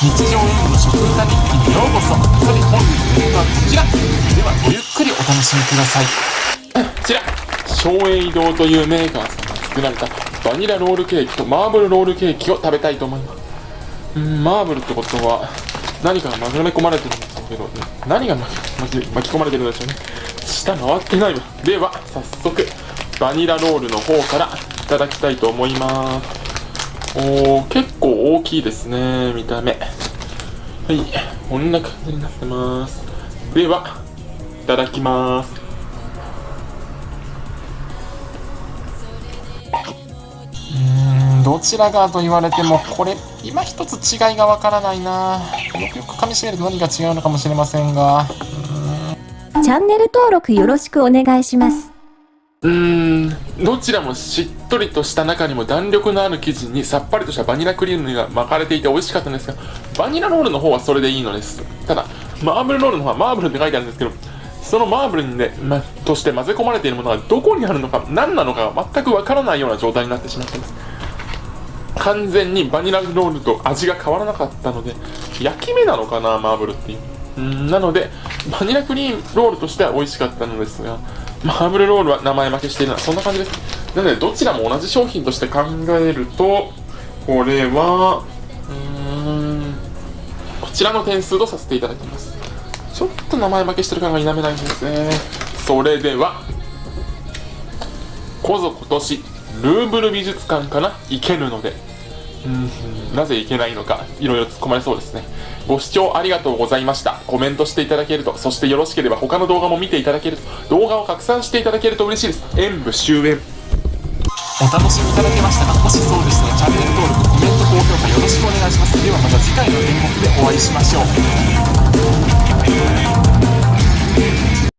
日常演舞食歌日記にようこそ。さて本日のネタはこちら。ではごゆっくりお楽しみください。こちら。松栄堂というメーカーさんが作られたバニラロールケーキとマーブルロールケーキを食べたいと思います。うんマーブルってことは何かが巻き込まれてるんですけどね何が巻き巻き込まれてるんでしょうね。下回ってないわ。では早速バニラロールの方からいただきたいと思います。おー結大きいですね見た目。はいこんな感じになってます。ではいただきます。うんどちらがと言われてもこれ今一つ違いがわからないな。よくよく噛みしめると何が違うのかもしれませんが。チャンネル登録よろしくお願いしますうーん。どちらもしっとりとした中にも弾力のある生地にさっぱりとしたバニラクリームが巻かれていて美味しかったんですがバニラロールの方はそれでいいのです。ただマーブルロールの方はマーブルって書いてあるんです。けどそのマーブルにね、ま、として混ぜ込まれているものがどこにあるのか何なのかが全くわからないような状態になってしまっています。完全にバニラロールと味が変わらなかったので焼き目なのかなマーブルっていう。うん。なのでバニラクリームロールとしては美味しかったのですがマーブルロールは名前負けしているのはそんな感じです。なのでどちらも同じ商品として考えるとこれはうーんこちらの点数とさせていただきます。ちょっと名前負けしてる感が否めないんですね。それではこぞ今年ルーブル美術館から行けるのでなぜ行けないのかいろいろ突っ込まれそうですね。ご視聴ありがとうございました。コメントしていただけるとそしてよろしければ他の動画も見ていただけると動画を拡散していただけると嬉しいです。演舞終演お楽しみいただけましたか？もしそうでしたらチャンネル登録コメント高評価よろしくお願いします。ではまた次回の演目でお会いしましょう。